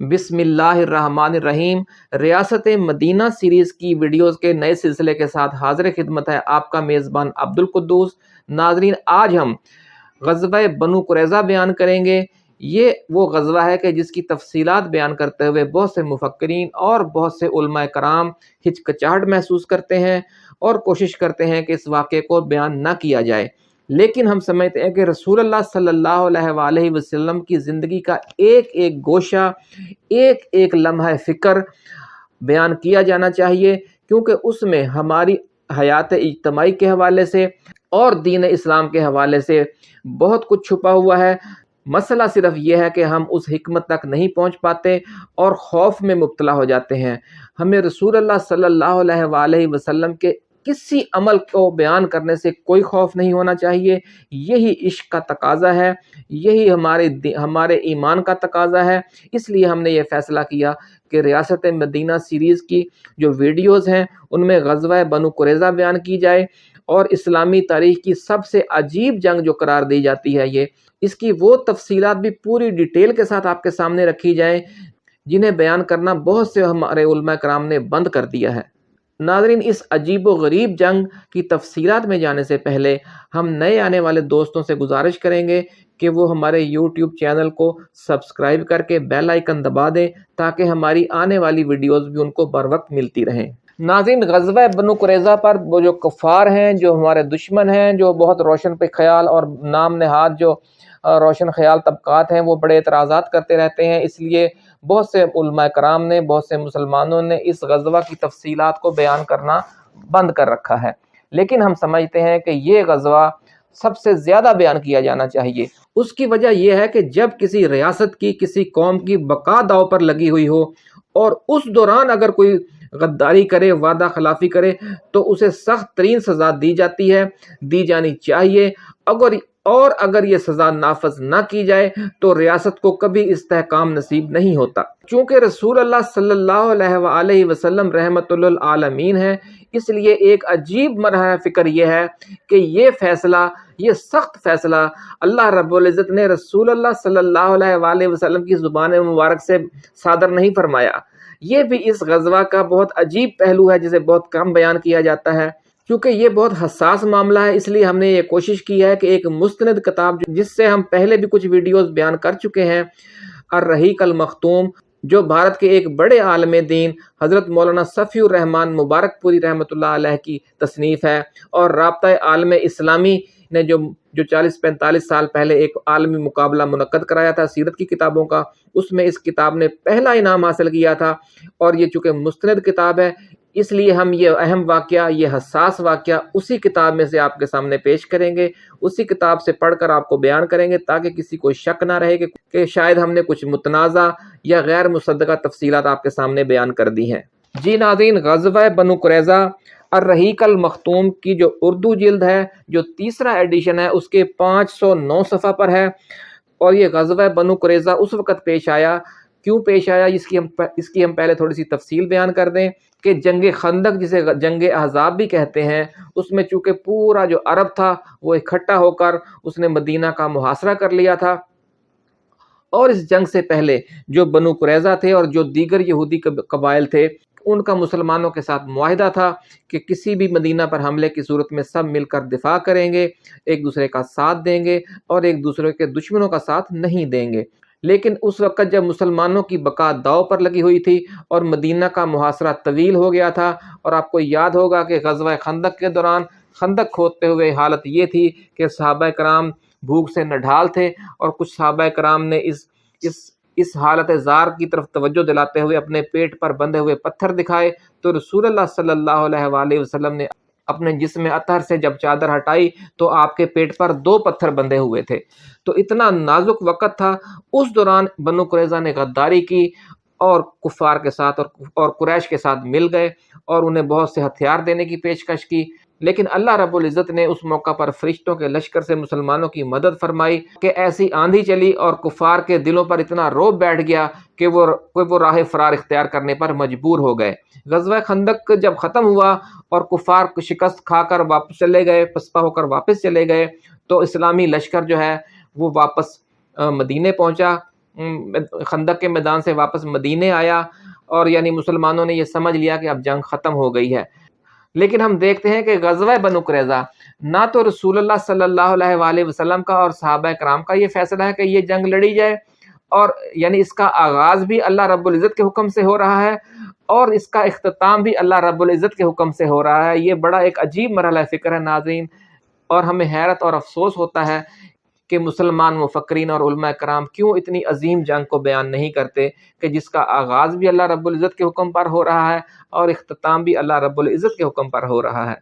بسم اللہ الرحمن الرحیم۔ ریاست مدینہ سیریز کی ویڈیوز کے نئے سلسلے کے ساتھ حاضر خدمت ہے آپ کا میزبان عبد القدوس ناظرین، آج ہم غزوہ بنو قریضہ بیان کریں گے۔ یہ وہ غزوہ ہے کہ جس کی تفصیلات بیان کرتے ہوئے بہت سے مفکرین اور بہت سے علماء کرام ہچکچاہٹ محسوس کرتے ہیں اور کوشش کرتے ہیں کہ اس واقعے کو بیان نہ کیا جائے۔ لیکن ہم سمجھتے ہیں کہ رسول اللہ صلی اللہ علیہ وآلہ وسلم کی زندگی کا ایک ایک گوشہ، ایک ایک لمحہ فکر بیان کیا جانا چاہیے، کیونکہ اس میں ہماری حیات اجتماعی کے حوالے سے اور دین اسلام کے حوالے سے بہت کچھ چھپا ہوا ہے۔ مسئلہ صرف یہ ہے کہ ہم اس حکمت تک نہیں پہنچ پاتے اور خوف میں مبتلا ہو جاتے ہیں۔ ہمیں رسول اللہ صلی اللہ علیہ وآلہ وسلم کے کسی عمل کو بیان کرنے سے کوئی خوف نہیں ہونا چاہیے۔ یہی عشق کا تقاضا ہے۔ یہی ہمارے ہمارے ایمان کا تقاضا ہے۔ اس لیے ہم نے یہ فیصلہ کیا کہ ریاست مدینہ سیریز کی جو ویڈیوز ہیں، ان میں غزوہ بنو قریضہ بیان کی جائے اور اسلامی تاریخ کی سب سے عجیب جنگ جو قرار دی جاتی ہے یہ۔ اس کی وہ تفصیلات بھی پوری ڈیٹیل کے ساتھ آپ کے سامنے رکھی جائیں، جنہیں بیان کرنا بہت سے ہمارے علماء کرام نے بند کر دیا ہے۔ ناظرین، اس عجیب و غریب جنگ کی تفصیلات میں جانے سے پہلے ہم نئے آنے والے دوستوں سے گزارش کریں گے کہ وہ ہمارے یوٹیوب چینل کو سبسکرائب کر کے بیل آئیکن دبا دیں تاکہ ہماری آنے والی ویڈیوز بھی ان کو بر وقت ملتی رہیں۔ ناظرین، غزوہ بنو قریضہ پر وہ جو کفار ہیں، جو ہمارے دشمن ہیں، جو بہت روشن پہ خیال اور نام نہاد جو روشن خیال طبقات ہیں، وہ بڑے اعتراضات کرتے رہتے ہیں۔ اس لیے بہت سے علماء کرام نے، بہت سے مسلمانوں نے اس غزوہ کی تفصیلات کو بیان کرنا بند کر رکھا ہے۔ لیکن ہم سمجھتے ہیں کہ یہ غزوہ سب سے زیادہ بیان کیا جانا چاہیے۔ اس کی وجہ یہ ہے کہ جب کسی ریاست کی، کسی قوم کی بقا داؤ پر لگی ہوئی ہو اور اس دوران اگر کوئی غداری کرے، وعدہ خلافی کرے، تو اسے سخت ترین سزا دی جاتی ہے، دی جانی چاہیے۔ اگر اور اگر یہ سزا نافذ نہ کی جائے تو ریاست کو کبھی استحکام نصیب نہیں ہوتا۔ چونکہ رسول اللہ صلی اللہ علیہ وآلہ وسلم رحمت للعالمین ہے اس لیے ایک عجیب مرحلہ فکر یہ ہے کہ یہ فیصلہ، یہ سخت فیصلہ اللہ رب العزت نے رسول اللہ صلی اللہ علیہ وآلہ وسلم کی زبان مبارک سے صادر نہیں فرمایا۔ یہ بھی اس غزوہ کا بہت عجیب پہلو ہے، جسے بہت کم بیان کیا جاتا ہے۔ کیونکہ یہ بہت حساس معاملہ ہے، اس لیے ہم نے یہ کوشش کی ہے کہ ایک مستند کتاب جس سے ہم پہلے بھی کچھ ویڈیوز بیان کر چکے ہیں، الرحیق المختوم، جو بھارت کے ایک بڑے عالم دین، حضرت مولانا صفی الرحمن مبارک پوری رحمۃ اللہ علیہ کی تصنیف ہے۔ اور رابطہ عالم اسلامی نے جو جو چالیس پینتالیس سال پہلے ایک عالمی مقابلہ منعقد کرایا تھا سیرت کی کتابوں کا، اس میں اس کتاب نے پہلا انعام حاصل کیا تھا۔ اور یہ چونکہ مستند کتاب ہے اس لیے ہم یہ اہم واقعہ، یہ حساس واقعہ اسی کتاب میں سے آپ کے سامنے پیش کریں گے۔ اسی کتاب سے پڑھ کر آپ کو بیان کریں گے تاکہ کسی کو شک نہ رہے کہ شاید ہم نے کچھ متنازع یا غیر مصدقہ تفصیلات آپ کے سامنے بیان کر دی ہیں۔ جی ناظرین، غزوہ بنو قریضہ الرحیق المختوم کی جو اردو جلد ہے، جو تیسرا ایڈیشن ہے، اس کے پانچ سو نو صفحہ پر ہے۔ اور یہ غزوہ بنو قریضہ اس وقت پیش آیا کیوں پیش آیا؟ اس کی ہم اس کی ہم پہلے تھوڑی سی تفصیل بیان کر دیں کہ جنگ خندق جسے جنگ احزاب بھی کہتے ہیں، اس میں چونکہ پورا جو عرب تھا وہ اکٹھا ہو کر اس نے مدینہ کا محاصرہ کر لیا تھا۔ اور اس جنگ سے پہلے جو بنو قریضہ تھے اور جو دیگر یہودی قبائل تھے، ان کا مسلمانوں کے ساتھ معاہدہ تھا کہ کسی بھی مدینہ پر حملے کی صورت میں سب مل کر دفاع کریں گے، ایک دوسرے کا ساتھ دیں گے اور ایک دوسرے کے دشمنوں کا ساتھ نہیں دیں گے۔ لیکن اس وقت جب مسلمانوں کی بقا داؤ پر لگی ہوئی تھی اور مدینہ کا محاصرہ طویل ہو گیا تھا اور آپ کو یاد ہوگا کہ غزوہ خندق کے دوران خندق کھودتے ہوئے حالت یہ تھی کہ صحابہ کرام بھوک سے نڈھال تھے اور کچھ صحابہ کرام نے اس اس اس حالت زار کی طرف توجہ دلاتے ہوئے اپنے پیٹ پر بندھے ہوئے پتھر دکھائے تو رسول اللہ صلی اللہ علیہ وآلہ وسلم نے اپنے جسم اطہر سے جب چادر ہٹائی تو آپ کے پیٹ پر دو پتھر بندھے ہوئے تھے۔ تو اتنا نازک وقت تھا۔ اس دوران بنو قریضہ نے غداری کی اور کفار کے ساتھ اور قریش کے ساتھ مل گئے اور انہیں بہت سے ہتھیار دینے کی پیشکش کی۔ لیکن اللہ رب العزت نے اس موقع پر فرشتوں کے لشکر سے مسلمانوں کی مدد فرمائی کہ ایسی آندھی چلی اور کفار کے دلوں پر اتنا روب بیٹھ گیا کہ وہ وہ راہ فرار اختیار کرنے پر مجبور ہو گئے۔ غزوہ خندق جب ختم ہوا اور کفار شکست کھا کر واپس چلے گئے پسپا ہو کر واپس چلے گئے، تو اسلامی لشکر جو ہے وہ واپس مدینے پہنچا۔ خندق کے میدان سے واپس مدینے آیا اور یعنی مسلمانوں نے یہ سمجھ لیا کہ اب جنگ ختم ہو گئی ہے۔ لیکن ہم دیکھتے ہیں کہ غزوہ بنو قریظہ نہ تو رسول اللہ صلی اللہ علیہ وآلہ وسلم کا اور صحابہ کرام کا یہ فیصلہ ہے کہ یہ جنگ لڑی جائے اور یعنی اس کا آغاز بھی اللہ رب العزت کے حکم سے ہو رہا ہے اور اس کا اختتام بھی اللہ رب العزت کے حکم سے ہو رہا ہے۔ یہ بڑا ایک عجیب مرحلہ فکر ہے ناظرین اور ہمیں حیرت اور افسوس ہوتا ہے کہ مسلمان مفکرین اور علماء کرام کیوں اتنی عظیم جنگ کو بیان نہیں کرتے کہ جس کا آغاز بھی اللہ رب العزت کے حکم پر ہو رہا ہے اور اختتام بھی اللہ رب العزت کے حکم پر ہو رہا ہے؟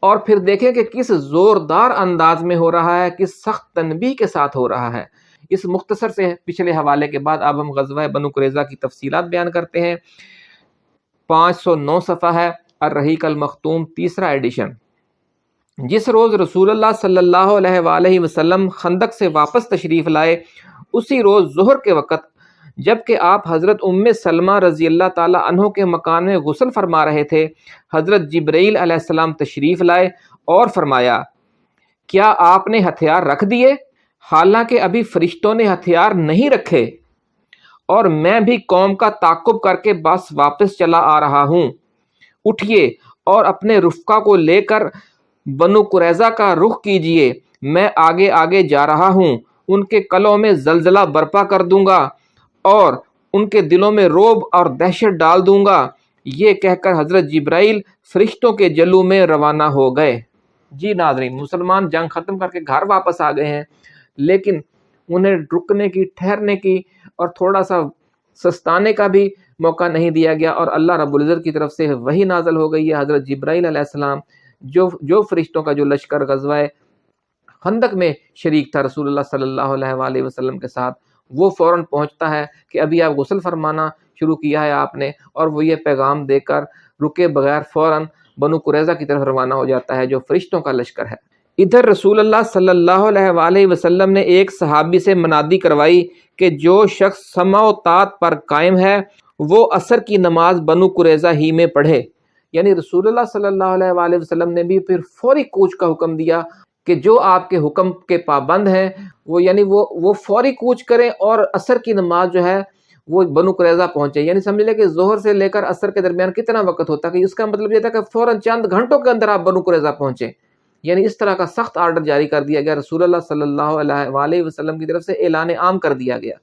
اور پھر دیکھیں کہ کس زوردار انداز میں ہو رہا ہے، کس سخت تنبیہ کے ساتھ ہو رہا ہے۔ اس مختصر سے پچھلے حوالے کے بعد اب ہم غزوہ بنو قریضہ کی تفصیلات بیان کرتے ہیں۔ پانچ سو نو صفحہ ہے، الرحیق المختوم تیسرا ایڈیشن۔ جس روز رسول اللہ صلی اللہ علیہ وآلہ وسلم خندق سے واپس تشریف لائے، اسی روز ظہر کے وقت، جبکہ آپ حضرت ام سلمہ رضی اللہ تعالیٰ عنہ کے مکان میں غسل فرما رہے تھے، حضرت جبرائیل علیہ السلام تشریف لائے اور فرمایا، کیا آپ نے ہتھیار رکھ دیے؟ حالانکہ ابھی فرشتوں نے ہتھیار نہیں رکھے، اور میں بھی قوم کا تعقب کر کے بس واپس چلا آ رہا ہوں۔ اٹھئے اور اپنے رفقہ کو لے کر بنو قریضہ کا رخ کیجیے، میں آگے آگے جا رہا ہوں، ان کے کلوں میں زلزلہ برپا کر دوں گا، اور ان کے دلوں میں روب اور دہشت ڈال دوں گا۔ یہ کہہ کر حضرت جبرائیل فرشتوں کے جلو میں روانہ ہو گئے۔ جی ناظرین، مسلمان جنگ ختم کر کے گھر واپس آ گئے ہیں، لیکن انہیں رکنے کی، ٹھہرنے کی اور تھوڑا سا سستانے کا بھی موقع نہیں دیا گیا، اور اللہ رب العزت کی طرف سے وہی نازل ہو گئی ہے۔ حضرت جبرائیل علیہ السلام جو جو فرشتوں کا جو لشکر غزوہ خندق میں شریک تھا رسول اللہ صلی اللہ علیہ وآلہ وسلم کے ساتھ، وہ فوراً پہنچتا ہے کہ ابھی آپ غسل فرمانا شروع کیا ہے آپ نے، اور وہ یہ پیغام دے کر رکے بغیر فوراً بنو قریضہ کی طرف روانہ ہو جاتا ہے، جو فرشتوں کا لشکر ہے۔ ادھر رسول اللہ صلی اللہ علیہ وآلہ وسلم نے ایک صحابی سے منادی کروائی کہ جو شخص سما و تعت پر قائم ہے، وہ عصر کی نماز بنو قریضہ ہی میں پڑھے۔ یعنی رسول اللہ صلی اللہ علیہ وآلہ وسلم نے بھی پھر فوری کوچ کا حکم دیا کہ جو آپ کے حکم کے پابند ہیں، وہ یعنی وہ وہ فوری کوچ کریں اور عصر کی نماز جو ہے وہ بنو قریضہ پہنچے۔ یعنی سمجھ لیں کہ ظہر سے لے کر عصر کے درمیان کتنا وقت ہوتا ہے کہ اس کا مطلب یہ تھا کہ فوراً چند گھنٹوں کے اندر آپ بنو قریضہ پہنچے یعنی اس طرح کا سخت آرڈر جاری کر دیا گیا، رسول اللہ صلی اللہ علیہ وآلہ وسلم کی طرف سے اعلان عام کر دیا گیا۔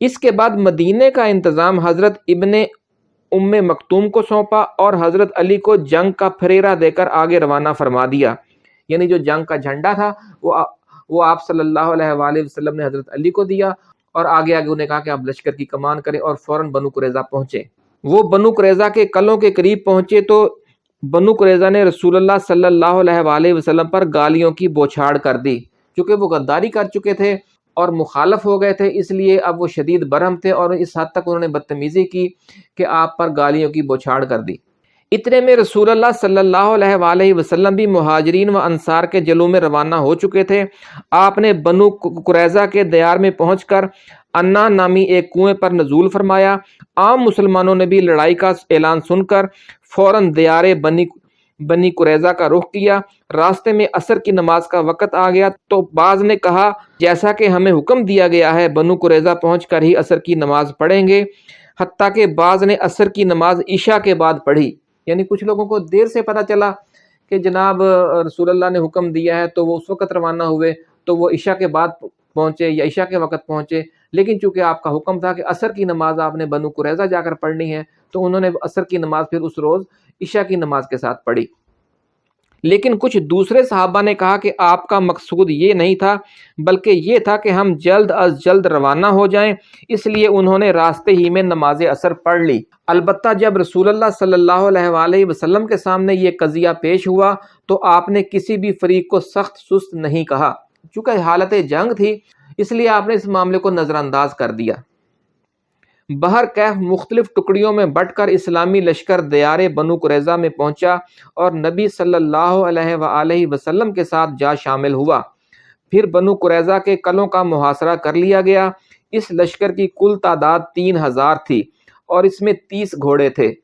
اس کے بعد مدینہ کا انتظام حضرت ابن ام مکتوم کو سونپا اور حضرت علی کو جنگ کا پھریرا دے کر آگے روانہ فرما دیا۔ یعنی جو جنگ کا جھنڈا تھا، وہ وہ آپ صلی اللہ علیہ وآلہ وسلم نے حضرت علی کو دیا اور آگے آگے انہیں کہا کہ آپ لشکر کی کمان کریں اور فوراً بنو قریضہ پہنچے۔ وہ بنو قریضہ کے کلوں کے قریب پہنچے تو بنو قریضہ نے رسول اللہ صلی اللہ علیہ وآلہ وسلم پر گالیوں کی بوچھاڑ کر دی۔ چونکہ وہ غداری کر چکے تھے اور مخالف ہو گئے تھے، اس لیے اب وہ شدید برہم تھے اور اس حد تک انہوں نے بدتمیزی کی کہ آپ پر گالیوں کی بوچھاڑ کر دی۔ اتنے میں رسول اللہ صلی اللہ علیہ وآلہ وسلم بھی مہاجرین و انصار کے جلوں میں روانہ ہو چکے تھے۔ آپ نے بنو قریضہ کے دیار میں پہنچ کر انا نامی ایک کنویں پر نزول فرمایا۔ عام مسلمانوں نے بھی لڑائی کا اعلان سن کر فوراً دیار بنی بنی قریضہ کا رخ کیا، راستے میں عصر کی نماز کا وقت آ گیا تو بعض نے کہا، جیسا کہ ہمیں حکم دیا گیا ہے، بنو قریضہ پہنچ کر ہی عصر کی نماز پڑھیں گے۔ حتیٰ کہ بعض نے عصر کی نماز عشاء کے بعد پڑھی۔ یعنی کچھ لوگوں کو دیر سے پتہ چلا کہ جناب، رسول اللہ نے حکم دیا ہے تو وہ اس وقت روانہ ہوئے تو وہ عشاء کے بعد پہنچے یا عشاء کے وقت پہنچے۔ لیکن چونکہ آپ کا حکم تھا کہ عصر کی نماز آپ نے بنو قریضہ جا کر پڑھنی ہے، تو انہوں نے عصر کی نماز پھر اس روز عشاء کی نماز کے ساتھ پڑھی۔ لیکن کچھ دوسرے صحابہ نے کہا کہ آپ کا مقصود یہ نہیں تھا، بلکہ یہ تھا کہ ہم جلد از جلد روانہ ہو جائیں۔ اس لیے انہوں نے راستے ہی میں نماز اثر پڑھ لی۔ البتہ جب رسول اللہ صلی اللہ علیہ وآلہ وسلم کے سامنے یہ قضیہ پیش ہوا، تو آپ نے کسی بھی فریق کو سخت سست نہیں کہا۔ چونکہ حالت جنگ تھی اس لیے آپ نے اس معاملے کو نظر انداز کر دیا۔ بہر کیف مختلف ٹکڑیوں میں بٹ کر اسلامی لشکر دیار بنو قریضہ میں پہنچا اور نبی صلی اللہ علیہ وآلہ وسلم کے ساتھ جا شامل ہوا۔ پھر بنو قریضہ کے کلوں کا محاصرہ کر لیا گیا۔ اس لشکر کی کل تعداد تین ہزار تھی اور اس میں تیس گھوڑے تھے۔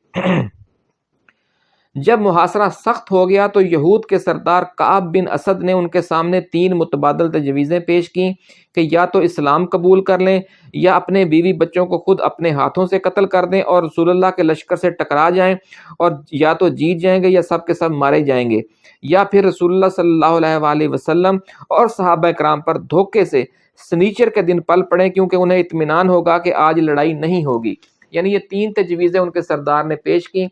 جب محاصرہ سخت ہو گیا تو یہود کے سردار کعب بن اسد نے ان کے سامنے تین متبادل تجویزیں پیش کیں کہ یا تو اسلام قبول کر لیں یا اپنے بیوی بچوں کو خود اپنے ہاتھوں سے قتل کر دیں اور رسول اللہ کے لشکر سے ٹکرا جائیں اور یا تو جیت جائیں گے یا سب کے سب مارے جائیں گے یا پھر رسول اللہ صلی اللہ علیہ وآلہ وسلم اور صحابہ کرام پر دھوکے سے سنیچر کے دن پل پڑیں کیونکہ انہیں اطمینان ہوگا کہ آج لڑائی نہیں ہوگی۔ یعنی یہ تین تجویزیں ان کے سردار نے پیش کی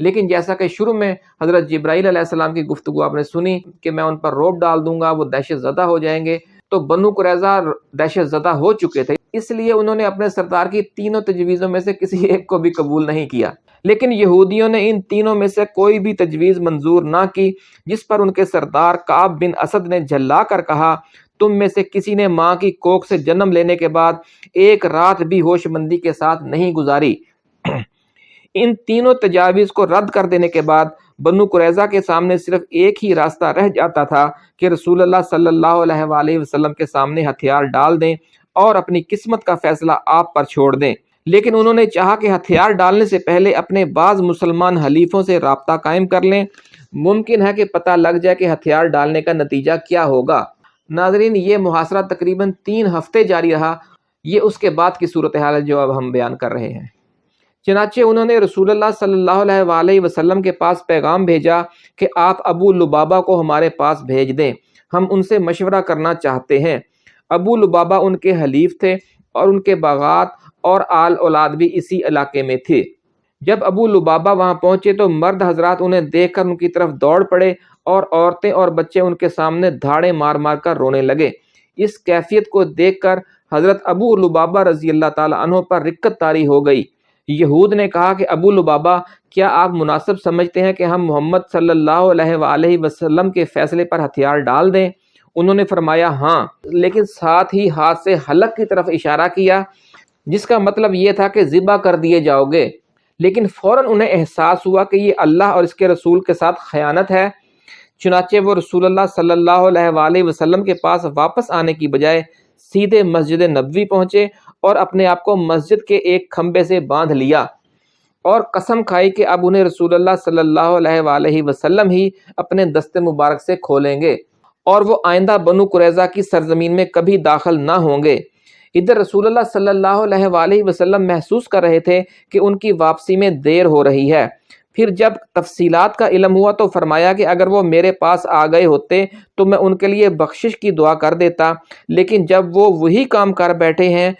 لیکن جیسا کہ شروع میں حضرت جبرائیل علیہ السلام کی گفتگو آپ نے سنی کہ میں ان پر روب ڈال دوں گا، وہ دہشت زدہ ہو جائیں گے۔ تو بنو قریضہ دہشت زدہ ہو چکے تھے، اس لیے انہوں نے اپنے سردار کی تینوں تجویزوں میں سے کسی ایک کو بھی قبول نہیں کیا۔ لیکن یہودیوں نے ان تینوں میں سے کوئی بھی تجویز منظور نہ کی، جس پر ان کے سردار کعب بن اسد نے جھلا کر کہا، تم میں سے کسی نے ماں کی کوک سے جنم لینے کے بعد ایک رات بھی ہوش مندی کے ساتھ نہیں گزاری۔ ان تینوں تجاویز کو رد کر دینے کے بعد بنو قریضہ کے سامنے صرف ایک ہی راستہ رہ جاتا تھا کہ رسول اللہ صلی اللہ علیہ وآلہ وسلم کے سامنے ہتھیار ڈال دیں اور اپنی قسمت کا فیصلہ آپ پر چھوڑ دیں۔ لیکن انہوں نے چاہا کہ ہتھیار ڈالنے سے پہلے اپنے بعض مسلمان حلیفوں سے رابطہ قائم کر لیں۔ ممکن ہے کہ پتہ لگ جائے کہ ہتھیار ڈالنے کا نتیجہ کیا ہوگا۔ ناظرین، یہ محاصرہ تقریباً تین ہفتے جاری رہا۔ یہ اس کے بعد کی صورتحال ہے جو اب ہم بیان کر رہے ہیں۔ چنانچہ انہوں نے رسول اللہ صلی اللہ علیہ وآلہ وسلم کے پاس پیغام بھیجا کہ آپ ابو لبابا کو ہمارے پاس بھیج دیں۔ ہم ان سے مشورہ کرنا چاہتے ہیں۔ ابو لبابا ان کے حلیف تھے اور ان کے باغات اور آل اولاد بھی اسی علاقے میں تھے۔ جب ابو لبابا وہاں پہنچے تو مرد حضرات انہیں دیکھ کر ان کی طرف دوڑ پڑے اور عورتیں اور بچے ان کے سامنے دھاڑے مار مار کر رونے لگے۔ اس کیفیت کو دیکھ کر حضرت ابو لبابا رضی اللہ تعالیٰ عنہ پر رکت تاری ہو گئی۔ یہود نے کہا کہ ابو لبابا کیا آپ مناسب سمجھتے ہیں کہ ہم محمد صلی اللہ علیہ وآلہ وسلم کے فیصلے پر ہتھیار ڈال دیں؟ انہوں نے فرمایا ہاں لیکن ساتھ ہی ہاتھ سے حلق کی طرف اشارہ کیا، جس کا مطلب یہ تھا کہ ذبح کر دیے جاؤ گے۔ لیکن فوراً انہیں احساس ہوا کہ یہ اللہ اور اس کے رسول کے ساتھ خیانت ہے، چنانچہ وہ رسول اللہ صلی اللہ علیہ وآلہ وسلم کے پاس واپس آنے کی بجائے سیدھے مسجد نبوی پہنچے اور اپنے آپ کو مسجد کے ایک کھمبے سے باندھ لیا اور قسم کھائی کہ اب انہیں رسول اللہ صلی اللہ علیہ وآلہ وسلم ہی اپنے دست مبارک سے کھولیں گے اور وہ آئندہ بنو قریضہ کی سرزمین میں کبھی داخل نہ ہوں گے۔ ادھر رسول اللہ صلی اللہ علیہ وآلہ وسلم محسوس کر رہے تھے کہ ان کی واپسی میں دیر ہو رہی ہے۔ پھر جب تفصیلات کا علم ہوا تو فرمایا کہ اگر وہ میرے پاس آ گئے ہوتے تو میں ان کے لیے بخشش کی دعا کر دیتا، لیکن جب وہ وہی کام کر بیٹھے ہیں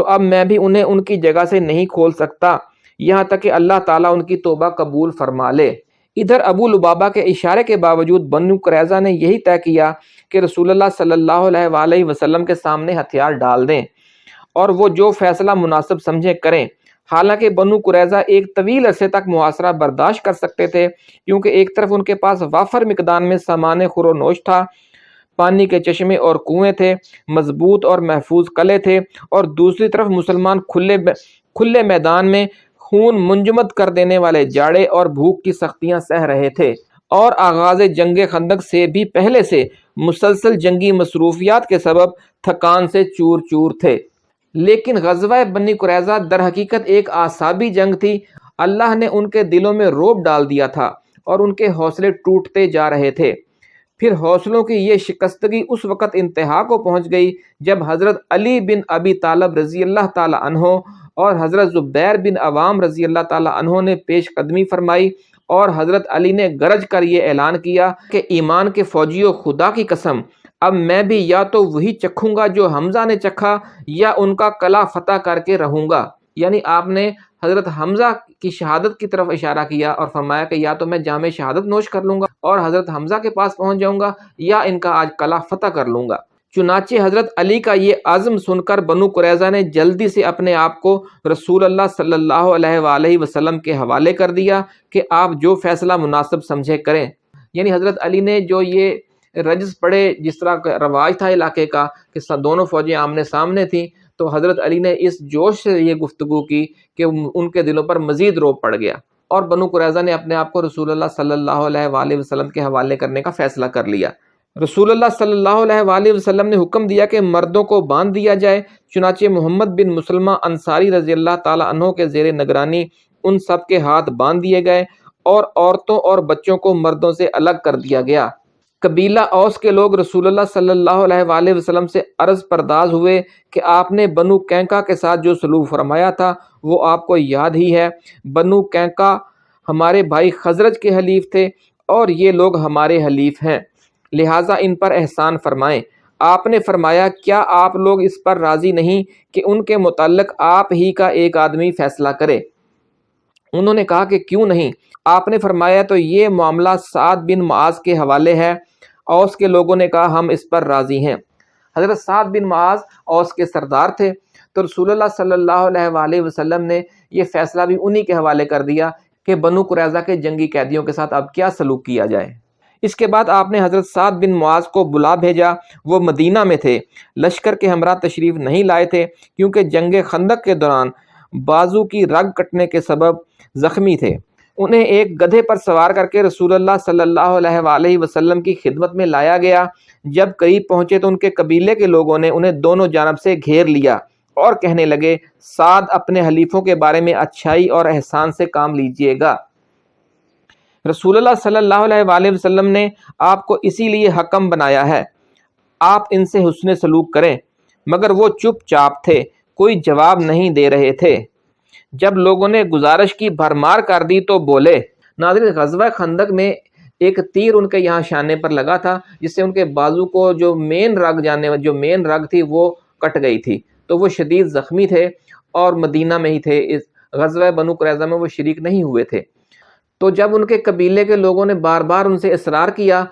تو اب میں بھی انہیں ان کی جگہ سے نہیں کھول سکتا۔ یہاں تک کہ اللہ تعالیٰ ان کی توبہ قبول فرما لے۔ ادھر ابو لبابا کے اشارے کے باوجود بنو قریضہ نے یہی طے کیا کہ رسول اللہ صلی اللہ علیہ وآلہ وسلم کے سامنے ہتھیار ڈال دیں اور وہ جو فیصلہ مناسب سمجھے کریں۔ حالانکہ بنو قریضہ ایک طویل عرصے تک محاصرہ برداشت کر سکتے تھے، کیونکہ ایک طرف ان کے پاس وافر مقدار میں سامان خور و نوش تھا۔ پانی کے چشمے اور کنویں تھے، مضبوط اور محفوظ قلعے تھے اور دوسری طرف مسلمان کھلے کھلے میدان میں خون منجمد کر دینے والے جاڑے اور بھوک کی سختیاں سہ رہے تھے۔ اور آغاز جنگ خندق سے بھی پہلے سے مسلسل جنگی مصروفیات کے سبب تھکان سے چور چور تھے۔ لیکن غزوہ بنی قریضہ در حقیقت ایک آسابی جنگ تھی۔ اللہ نے ان کے دلوں میں روب ڈال دیا تھا اور ان کے حوصلے ٹوٹتے جا رہے تھے۔ پھر حوصلوں کی یہ شکستگی اس وقت انتہا کو پہنچ گئی جب حضرت علی بن ابی طالب رضی اللہ تعالی عنہ اور حضرت زبیر بن عوام رضی اللہ تعالی عنہ نے پیش قدمی فرمائی اور حضرت علی نے گرج کر یہ اعلان کیا کہ ایمان کے فوجیوں خدا کی قسم، اب میں بھی یا تو وہی چکھوں گا جو حمزہ نے چکھا یا ان کا کلا فتح کر کے رہوں گا۔ یعنی آپ نے حضرت حمزہ کی شہادت کی طرف اشارہ کیا اور فرمایا کہ یا تو میں جامع شہادت نوش کر لوں گا اور حضرت حمزہ کے پاس پہنچ جاؤں گا یا ان کا آج کلا فتح کر لوں گا۔ چنانچہ حضرت علی کا یہ عزم سن کر بنو قریضہ نے جلدی سے اپنے آپ کو رسول اللہ صلی اللہ علیہ وآلہ وسلم کے حوالے کر دیا کہ آپ جو فیصلہ مناسب سمجھے کریں۔ یعنی حضرت علی نے جو یہ رجز پڑے جس طرح کا رواج تھا علاقے کا کہ دونوں فوجیں آمنے سامنے تھیں تو حضرت علی نے اس جوش سے یہ گفتگو کی کہ ان کے دلوں پر مزید روپ پڑ گیا اور بنو قریضہ نے اپنے آپ کو رسول اللہ صلی اللہ علیہ وآلہ وسلم کے حوالے کرنے کا فیصلہ کر لیا۔ رسول اللہ صلی اللہ علیہ وآلہ وسلم نے حکم دیا کہ مردوں کو باندھ دیا جائے، چنانچہ محمد بن مسلمہ انصاری رضی اللہ تعالیٰ عنہ کے زیر نگرانی ان سب کے ہاتھ باندھ دیے گئے اور عورتوں اور بچوں کو مردوں سے الگ کر دیا گیا۔ قبیلہ اوس کے لوگ رسول اللہ صلی اللہ علیہ وآلہ وسلم سے عرض پرداز ہوئے کہ آپ نے بنو کینکا کے ساتھ جو سلوک فرمایا تھا، وہ آپ کو یاد ہی ہے۔ بنو کینکا ہمارے بھائی خزرج کے حلیف تھے اور یہ لوگ ہمارے حلیف ہیں۔ لہٰذا ان پر احسان فرمائیں۔ آپ نے فرمایا، کیا آپ لوگ اس پر راضی نہیں کہ ان کے متعلق آپ ہی کا ایک آدمی فیصلہ کرے؟ انہوں نے کہا کہ کیوں نہیں؟ آپ نے فرمایا تو یہ معاملہ سعد بن معاذ کے حوالے ہے۔ اوس کے لوگوں نے کہا ہم اس پر راضی ہیں۔ حضرت سعد بن معاذ اوس کے سردار تھے۔ تو رسول اللہ صلی اللہ علیہ وآلہ وسلم نے یہ فیصلہ بھی انہی کے حوالے کر دیا کہ بنو قریضہ کے جنگی قیدیوں کے ساتھ اب کیا سلوک کیا جائے۔ اس کے بعد آپ نے حضرت سعد بن معاذ کو بلا بھیجا۔ وہ مدینہ میں تھے۔ لشکر کے ہمراہ تشریف نہیں لائے تھے کیونکہ جنگ خندق کے دوران بازو کی رگ کٹنے کے سبب زخمی تھے۔ انہیں ایک گدھے پر سوار کر کے رسول اللہ صلی اللہ علیہ وآلہ وسلم کی خدمت میں لایا گیا۔ جب قریب پہنچے تو ان کے قبیلے کے لوگوں نے انہیں دونوں جانب سے گھیر لیا اور کہنے لگے، سعد اپنے حلیفوں کے بارے میں اچھائی اور احسان سے کام لیجیے گا۔ رسول اللہ صلی اللہ علیہ وآلہ وسلم نے آپ کو اسی لیے حکم بنایا ہے، آپ ان سے حسن سلوک کریں۔ مگر وہ چپ چاپ تھے، کوئی جواب نہیں دے رہے تھے۔ جب لوگوں نے گزارش کی، بھرمار کر دی تو بولے، ناظرین، غزوہ خندق میں ایک تیر ان کے یہاں شانے پر لگا تھا، جس سے ان کے بازو کو جو مین رگ جانے، جو مین رگ تھی وہ کٹ گئی تھی۔ تو وہ شدید زخمی تھے اور مدینہ میں ہی تھے۔ اس غزوہ بنو قریضہ میں وہ شریک نہیں ہوئے تھے۔ تو جب ان کے قبیلے کے لوگوں نے بار بار ان سے اصرار کیا،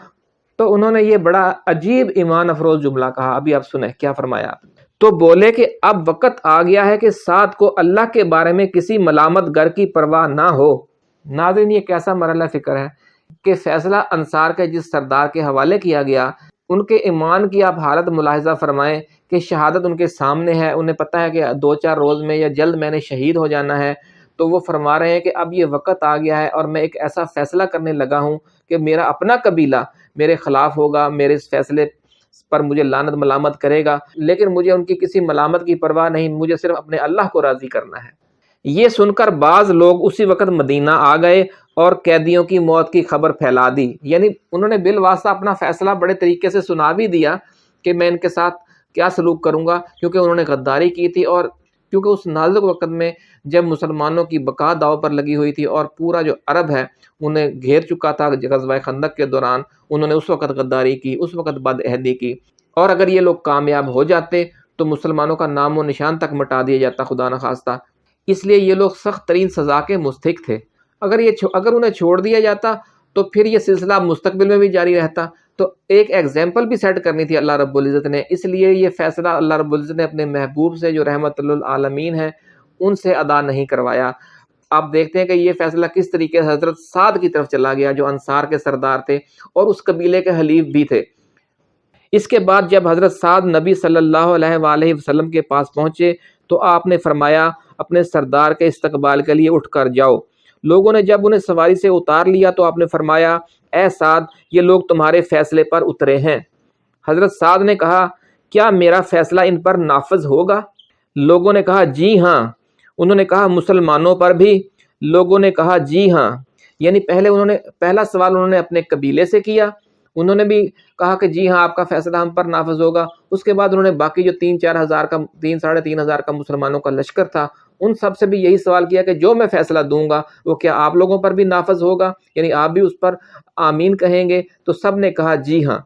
تو انہوں نے یہ بڑا عجیب ایمان افروز جملہ کہا۔ ابھی آپ سنیں، کیا فرمایا آپ؟ تو بولے کہ اب وقت آ گیا ہے کہ ساتھ کو اللہ کے بارے میں کسی ملامت گر کی پرواہ نہ ہو۔ ناظرین، یہ کیسا مرحلہ فکر ہے کہ فیصلہ انصار کے جس سردار کے حوالے کیا گیا، ان کے ایمان کی آپ حالت ملاحظہ فرمائیں کہ شہادت ان کے سامنے ہے۔ انہیں پتہ ہے کہ دو چار روز میں یا جلد میں نے شہید ہو جانا ہے۔ تو وہ فرما رہے ہیں کہ اب یہ وقت آ گیا ہے اور میں ایک ایسا فیصلہ کرنے لگا ہوں کہ میرا اپنا قبیلہ میرے خلاف ہوگا، میرے اس فیصلے پر مجھے لانت ملامت کرے گا، لیکن مجھے ان کی کسی ملامت کی پرواہ نہیں، مجھے صرف اپنے اللہ کو راضی کرنا ہے۔ یہ سن کر بعض لوگ اسی وقت مدینہ آ گئے اور قیدیوں کی موت کی خبر پھیلا دی۔ یعنی انہوں نے بالواسطہ اپنا فیصلہ بڑے طریقے سے سنا بھی دیا کہ میں ان کے ساتھ کیا سلوک کروں گا، کیونکہ انہوں نے غداری کی تھی اور کیونکہ اس نازک وقت میں جب مسلمانوں کی بقا داؤ پر لگی ہوئی تھی اور پورا جو عرب ہے، انہیں گھیر چکا تھا غزوہ خندق کے دوران انہوں نے اس وقت غداری کی، اس وقت بد عہدی کی۔ اور اگر یہ لوگ کامیاب ہو جاتے تو مسلمانوں کا نام و نشان تک مٹا دیا جاتا، خدا نخواستہ۔ اس لیے یہ لوگ سخت ترین سزا کے مستحق تھے۔ اگر یہ اگر انہیں چھوڑ دیا جاتا تو پھر یہ سلسلہ مستقبل میں بھی جاری رہتا۔ تو ایک ایگزامپل بھی سیٹ کرنی تھی اللہ رب العزت نے۔ اس لیے یہ فیصلہ اللہ رب العزت نے اپنے محبوب سے، جو رحمت للعالمین ہیں ان سے ادا نہیں کروایا۔ آپ دیکھتے ہیں کہ یہ فیصلہ کس طریقے سے حضرت سعد کی طرف چلا گیا جو انصار کے سردار تھے اور اس قبیلے کے حلیف بھی تھے۔ اس کے بعد جب حضرت سعد نبی صلی اللہ علیہ وآلہ وسلم کے پاس پہنچے تو آپ نے فرمایا، اپنے سردار کے استقبال کے لیے اٹھ کر جاؤ۔ لوگوں نے جب انہیں سواری سے اتار لیا تو آپ نے فرمایا، اے سعد، یہ لوگ تمہارے فیصلے پر اترے ہیں۔ حضرت سعد نے کہا، کیا میرا فیصلہ ان پر نافذ ہوگا؟ لوگوں نے کہا جی ہاں۔ انہوں نے کہا مسلمانوں پر بھی لوگوں نے کہا جی ہاں۔ یعنی پہلے انہوں نے، پہلا سوال انہوں نے اپنے قبیلے سے کیا۔ انہوں نے بھی کہا کہ جی ہاں آپ کا فیصلہ ہم پر نافذ ہوگا۔ اس کے بعد انہوں نے باقی جو تین، چار ہزار کا، تین، ساڑھے تین ہزار کا مسلمانوں کا لشکر تھا، ان سب سے بھی یہی سوال کیا کہ جو میں فیصلہ دوں گا وہ کیا آپ لوگوں پر بھی نافذ ہوگا؟ یعنی آپ بھی اس پر آمین کہیں گے؟ تو سب نے کہا جی ہاں۔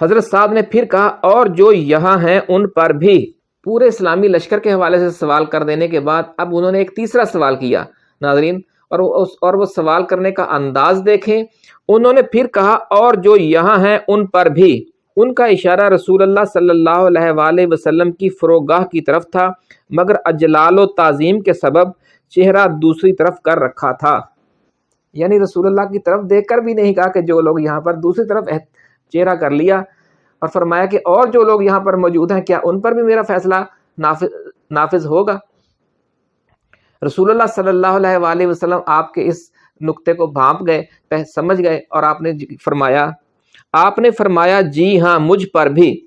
حضرت صاحب نے پھر کہا اور جو یہاں ہیں ان پر بھی۔ پورے اسلامی لشکر کے حوالے سے سوال کر دینے کے بعد اب انہوں نے ایک تیسرا سوال کیا، ناظرین، اور وہ اور وہ سوال کرنے کا انداز دیکھیں۔ انہوں نے پھر کہا، اور جو یہاں ہیں ان پر بھی۔ ان کا اشارہ رسول اللہ صلی اللہ علیہ وآلہ وسلم کی فروغاہ کی طرف تھا، مگر اجلال و تعظیم کے سبب چہرہ دوسری طرف کر رکھا تھا۔ یعنی رسول اللہ کی طرف دیکھ کر بھی نہیں کہا کہ جو لوگ یہاں پر دوسری طرف چہرہ کر لیا۔ اور فرمایا کہ اور جو لوگ یہاں پر موجود ہیں، کیا ان پر بھی میرا فیصلہ نافذ نافذ ہوگا؟ رسول اللہ صلی اللہ علیہ وآلہ وسلم آپ کے اس نقطے کو بھانپ گئے سمجھ گئے اور آپ نے جی- فرمایا، آپ نے فرمایا جی ہاں مجھ پر بھی۔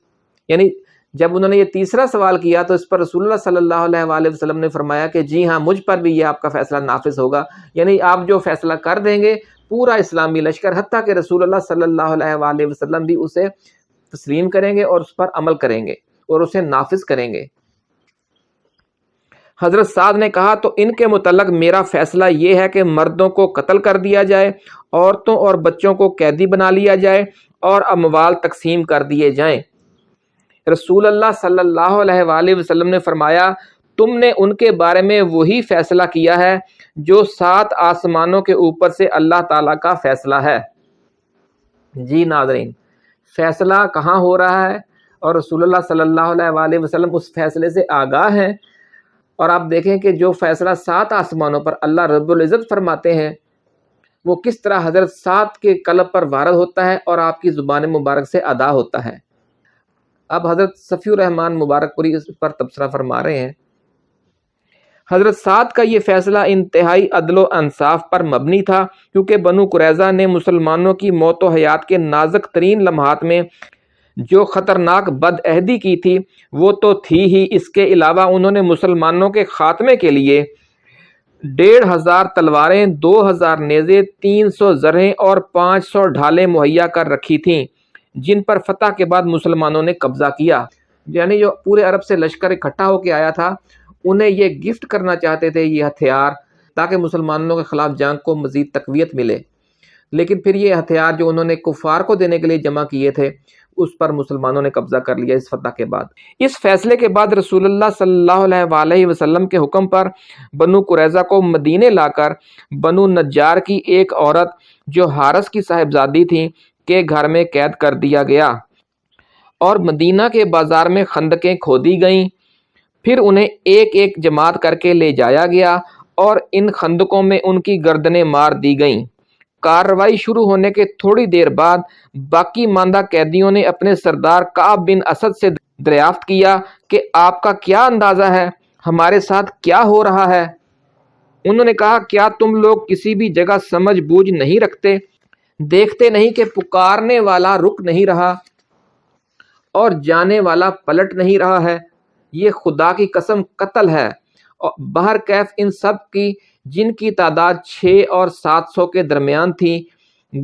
یعنی جب انہوں نے یہ تیسرا سوال کیا تو اس پر رسول اللہ صلی اللہ علیہ وآلہ وسلم نے فرمایا کہ جی ہاں مجھ پر بھی یہ آپ کا فیصلہ نافذ ہوگا۔ یعنی آپ جو فیصلہ کر دیں گے، پورا اسلامی لشکر، حتیٰ کہ رسول اللہ صلی اللہ علیہ وآلہ وسلم بھی اسے تسلیم کریں گے اور اس پر عمل کریں گے اور اسے نافذ کریں گے۔ حضرت سعد نے کہا، تو ان کے متعلق میرا فیصلہ یہ ہے کہ مردوں کو قتل کر دیا جائے، عورتوں اور بچوں کو قیدی بنا لیا جائے اور اموال تقسیم کر دیے جائیں۔ رسول اللہ صلی اللہ علیہ وآلہ وسلم نے فرمایا، تم نے ان کے بارے میں وہی فیصلہ کیا ہے جو سات آسمانوں کے اوپر سے اللہ تعالیٰ کا فیصلہ ہے۔ جی ناظرین فیصلہ کہاں ہو رہا ہے؟ اور رسول اللہ صلی اللہ علیہ وآلہ وسلم اس فیصلے سے آگاہ ہیں۔ اور آپ دیکھیں کہ جو فیصلہ سات آسمانوں پر اللہ رب العزت فرماتے ہیں، وہ کس طرح حضرت سات کے قلب پر وارد ہوتا ہے اور آپ کی زبان مبارک سے ادا ہوتا ہے۔ اب حضرت صفی الرحمن مبارک پوری اس پر تبصرہ فرما رہے ہیں۔ حضرت سعد کا یہ فیصلہ انتہائی عدل و انصاف پر مبنی تھا، کیونکہ بنو قریضہ نے مسلمانوں کی موت و حیات کے نازک ترین لمحات میں جو خطرناک بد عہدی کی تھی، وہ تو تھی ہی۔ اس کے علاوہ انہوں نے مسلمانوں کے خاتمے کے لیے ڈیڑھ ہزار تلواریں، دو ہزار نیزے، تین سو زرہیں اور پانچ سو ڈھالیں مہیا کر رکھی تھیں، جن پر فتح کے بعد مسلمانوں نے قبضہ کیا۔ یعنی جو پورے عرب سے لشکر اکٹھا ہو کے آیا تھا انہیں یہ گفٹ کرنا چاہتے تھے، یہ ہتھیار، تاکہ مسلمانوں کے خلاف جنگ کو مزید تقویت ملے۔ لیکن پھر یہ ہتھیار جو انہوں نے کفار کو دینے کے لیے جمع کیے تھے، اس پر مسلمانوں نے قبضہ کر لیا اس فتح کے بعد۔ اس فیصلے کے بعد رسول اللہ صلی اللہ علیہ وآلہ وسلم کے حکم پر بنو قریضہ کو مدینے لا کر بنو نجار کی ایک عورت جو حارس کی صاحبزادی تھی، کے گھر میں قید کر دیا گیا۔ اور مدینہ کے بازار میں خندقیں کھودی گئیں۔ پھر انہیں ایک ایک جماعت کر کے لے جایا گیا اور ان خندقوں میں ان کی گردنیں مار دی گئیں۔ کارروائی شروع ہونے کے تھوڑی دیر بعد باقی ماندہ قیدیوں نے اپنے سردار کعب بن اسد سے دریافت کیا کہ آپ کا کیا اندازہ ہے؟ ہمارے ساتھ کیا ہو رہا ہے؟ انہوں نے کہا، کیا تم لوگ کسی بھی جگہ سمجھ بوجھ نہیں رکھتے؟ دیکھتے نہیں کہ پکارنے والا رک نہیں رہا اور جانے والا پلٹ نہیں رہا ہے۔ یہ خدا کی قسم قتل ہے۔ بہر کیف ان سب کی، جن کی تعداد چھ اور سات سو کے درمیان تھی،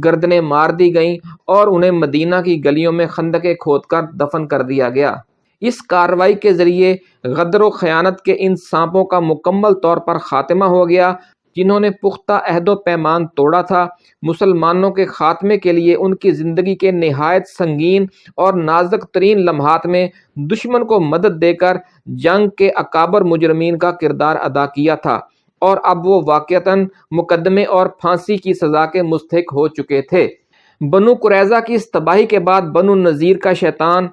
گردنیں مار دی گئیں اور انہیں مدینہ کی گلیوں میں خندقیں کھود کر دفن کر دیا گیا۔ اس کارروائی کے ذریعے غدر و خیانت کے ان سانپوں کا مکمل طور پر خاتمہ ہو گیا۔ جنہوں نے پختہ عہد و پیمان توڑا تھا، مسلمانوں کے خاتمے کے لیے ان کی زندگی کے نہایت سنگین اور نازک ترین لمحات میں دشمن کو مدد دے کر جنگ کے اکابر مجرمین کا کردار ادا کیا تھا۔ اور اب وہ واقعتاً مقدمے اور پھانسی کی سزا کے مستحق ہو چکے تھے۔ بنو قریضہ کی اس تباہی کے بعد بنو نذیر کا شیطان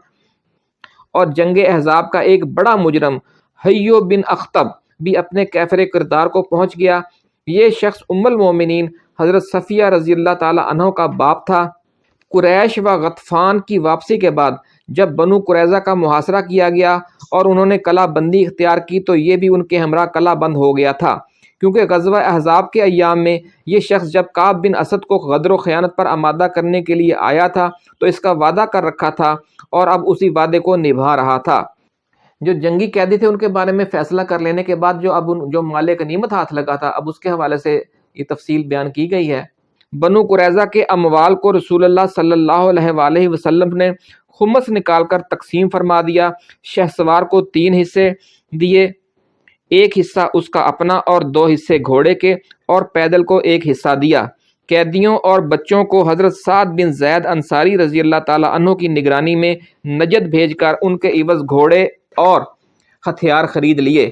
اور جنگ احزاب کا ایک بڑا مجرم حیو بن اختب بھی اپنے کیفر کردار کو پہنچ گیا۔ یہ شخص ام المومنین حضرت صفیہ رضی اللہ تعالیٰ عنہ کا باپ تھا۔ قریش و غطفان کی واپسی کے بعد جب بنو قریضہ کا محاصرہ کیا گیا اور انہوں نے کلا بندی اختیار کی تو یہ بھی ان کے ہمراہ کلا بند ہو گیا تھا۔ کیونکہ غزوہ احزاب کے ایام میں یہ شخص جب کعب بن اسد کو غدر و خیانت پر آمادہ کرنے کے لیے آیا تھا تو اس کا وعدہ کر رکھا تھا اور اب اسی وعدے کو نبھا رہا تھا۔ جو جنگی قیدی تھے ان کے بارے میں فیصلہ کر لینے کے بعد جو اب جو مالک نیمت ہاتھ لگا تھا، اب اس کے حوالے سے یہ تفصیل بیان کی گئی ہے۔ بنو قریضہ کے اموال کو رسول اللہ صلی اللہ علیہ وآلہ وسلم نے خمس نکال کر تقسیم فرما دیا۔ شہ سوار کو تین حصے دیے، ایک حصہ اس کا اپنا اور دو حصے گھوڑے کے، اور پیدل کو ایک حصہ دیا۔ قیدیوں اور بچوں کو حضرت سعد بن زید انصاری رضی اللہ تعالیٰ عنہ کی نگرانی میں نجد بھیج کر ان کے عوض گھوڑے اور ہتھیار خرید لیے۔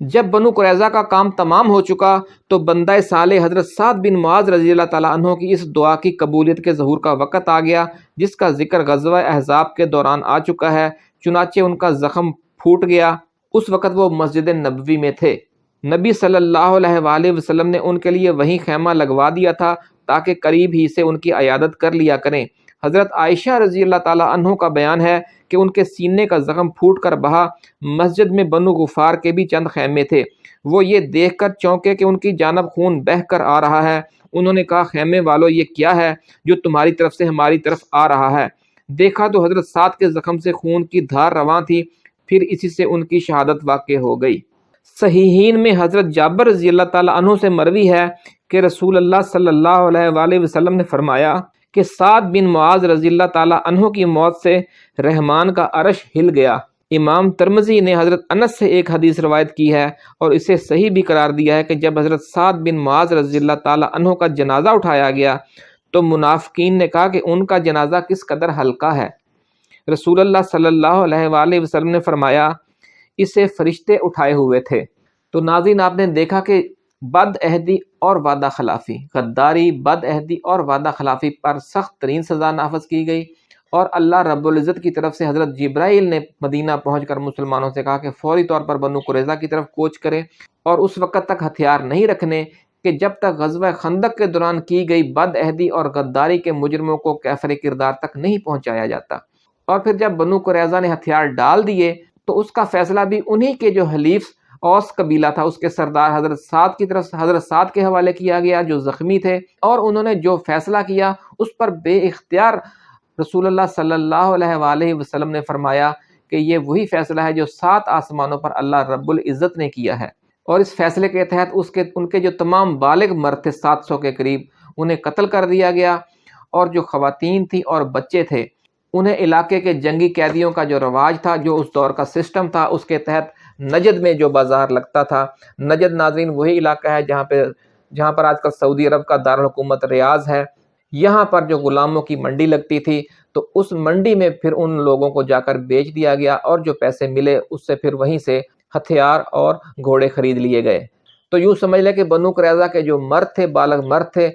جب بنو قریضہ کا کام تمام ہو چکا تو بندہ سال حضرت سعد بن معاذ رضی اللہ تعالیٰ عنہ کی اس دعا کی قبولیت کے ظہور کا وقت آ گیا، جس کا ذکر غزوہ احزاب کے دوران آ چکا ہے۔ چنانچہ ان کا زخم پھوٹ گیا۔ اس وقت وہ مسجد نبوی میں تھے۔ نبی صلی اللہ علیہ وآلہ وسلم نے ان کے لیے وہیں خیمہ لگوا دیا تھا تاکہ قریب ہی سے ان کی عیادت کر لیا کریں۔ حضرت عائشہ رضی اللہ تعالیٰ عنہ کا بیان ہے کہ ان کے سینے کا زخم پھوٹ کر بہا مسجد میں بنو غفار کے بھی چند خیمے تھے۔ وہ یہ دیکھ کر چونکے کہ ان کی جانب خون بہہ کر آ رہا ہے۔ انہوں نے کہا، خیمے والو، یہ کیا ہے جو تمہاری طرف سے ہماری طرف آ رہا ہے؟ دیکھا تو حضرت سات کے زخم سے خون کی دھار رواں تھی، پھر اسی سے ان کی شہادت واقع ہو گئی۔ صحیحین میں حضرت جابر رضی اللہ تعالیٰ عنہ سے مروی ہے کہ رسول اللہ صلی اللہ علیہ وآلہ وسلم نے فرمایا کہ سعد بن معاذ رضی اللہ تعالیٰ عنہ کی موت سے رحمان کا عرش ہل گیا۔ امام ترمزی نے حضرت انس سے ایک حدیث روایت کی ہے اور اسے صحیح بھی قرار دیا ہے کہ جب حضرت سعد بن معاذ رضی اللہ تعالیٰ عنہ کا جنازہ اٹھایا گیا تو منافقین نے کہا کہ ان کا جنازہ کس قدر ہلکا ہے۔ رسول اللہ صلی اللہ علیہ وآلہ وسلم نے فرمایا، اسے فرشتے اٹھائے ہوئے تھے۔ تو ناظرین، آپ نے دیکھا کہ بد عہدی اور وعدہ خلافی۔ غداری بد عہدی اور وعدہ خلافی پر سخت ترین سزا نافذ کی گئی اور اللہ رب العزت کی طرف سے حضرت جبرائیل نے مدینہ پہنچ کر مسلمانوں سے کہا کہ فوری طور پر بنو قریضہ کی طرف کوچ کرے اور اس وقت تک ہتھیار نہیں رکھنے کہ جب تک غزوہ خندق کے دوران کی گئی بد عہدی اور غداری کے مجرموں کو کیفر کردار تک نہیں پہنچایا جاتا۔ اور پھر جب بنو قریضہ نے ہتھیار ڈال دیے تو اس کا فیصلہ بھی انہی کے جو حلیف اوس قبیلہ تھا، اس کے سردار حضرت سعد کی طرف، حضرت سعد کے حوالے کیا گیا، جو زخمی تھے، اور انہوں نے جو فیصلہ کیا، اس پر بے اختیار رسول اللہ صلی اللہ علیہ وآلہ وسلم نے فرمایا کہ یہ وہی فیصلہ ہے جو سات آسمانوں پر اللہ رب العزت نے کیا ہے۔ اور اس فیصلے کے تحت اس کے، ان کے جو تمام بالغ مرد تھے، سات سو کے قریب، انہیں قتل کر دیا گیا۔ اور جو خواتین تھیں اور بچے تھے، انہیں علاقے کے جنگی قیدیوں کا جو رواج تھا، جو اس دور کا سسٹم تھا، اس کے تحت نجد میں جو بازار لگتا تھا، نجد ناظرین وہی علاقہ ہے جہاں پہ، جہاں پر آج کل سعودی عرب کا دارالحکومت ریاض ہے۔ یہاں پر جو غلاموں کی منڈی لگتی تھی، تو اس منڈی میں پھر ان لوگوں کو جا کر بیچ دیا گیا اور جو پیسے ملے، اس سے پھر وہیں سے ہتھیار اور گھوڑے خرید لیے گئے۔ تو یوں سمجھ لیں کہ بنو قریضہ کے جو مرد تھے، بالغ مرد تھے،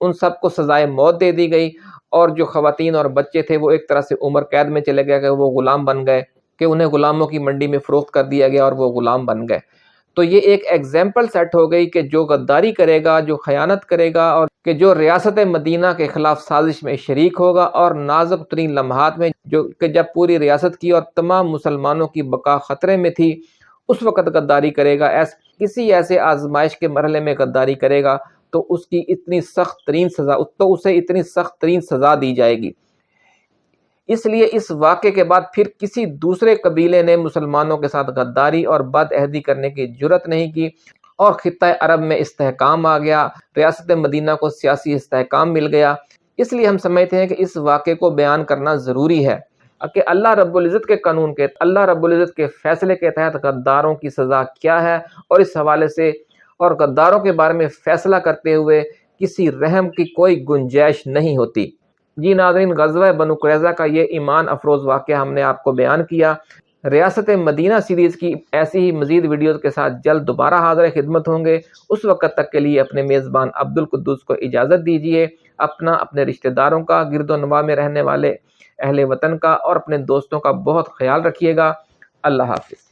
ان سب کو سزائے موت دے دی گئی اور جو خواتین اور بچے تھے، وہ ایک طرح سے عمر قید میں چلے گئے کہ وہ غلام بن گئے۔ کہ انہیں غلاموں کی منڈی میں فروخت کر دیا گیا اور وہ غلام بن گئے۔ تو یہ ایک ایگزامپل سیٹ ہو گئی کہ جو غداری کرے گا، جو خیانت کرے گا اور کہ جو ریاست مدینہ کے خلاف سازش میں شریک ہوگا اور نازک ترین لمحات میں جو کہ جب پوری ریاست کی اور تمام مسلمانوں کی بقا خطرے میں تھی، اس وقت غداری کرے گا۔ ایس، کسی ایسے آزمائش کے مرحلے میں غداری کرے گا تو اس کی اتنی سخت ترین سزا، تو اسے اتنی سخت ترین سزا دی جائے گی۔ اس لیے اس واقعے کے بعد پھر کسی دوسرے قبیلے نے مسلمانوں کے ساتھ غداری اور بد عہدی کرنے کی جرت نہیں کی اور خطہ عرب میں استحکام آ گیا، ریاست مدینہ کو سیاسی استحکام مل گیا۔ اس لیے ہم سمجھتے ہیں کہ اس واقعے کو بیان کرنا ضروری ہے۔ کہ اللہ رب العزت کے قانون کے، اللہ رب العزت کے فیصلے کے تحت غداروں کی سزا کیا ہے؟ اور اس حوالے سے اور غداروں کے بارے میں فیصلہ کرتے ہوئے کسی رحم کی کوئی گنجائش نہیں ہوتی۔ جی ناظرین، غزوہ بنو قریضہ کا یہ ایمان افروز واقعہ ہم نے آپ کو بیان کیا۔ ریاست مدینہ سیریز کی ایسی ہی مزید ویڈیوز کے ساتھ جلد دوبارہ حاضر خدمت ہوں گے۔ اس وقت تک کے لیے اپنے میزبان عبد القدس کو اجازت دیجیے اپنا، اپنے رشتہ داروں کا، گرد و نواح میں رہنے والے اہل وطن کا اور اپنے دوستوں کا بہت خیال رکھیے گا۔ اللہ حافظ۔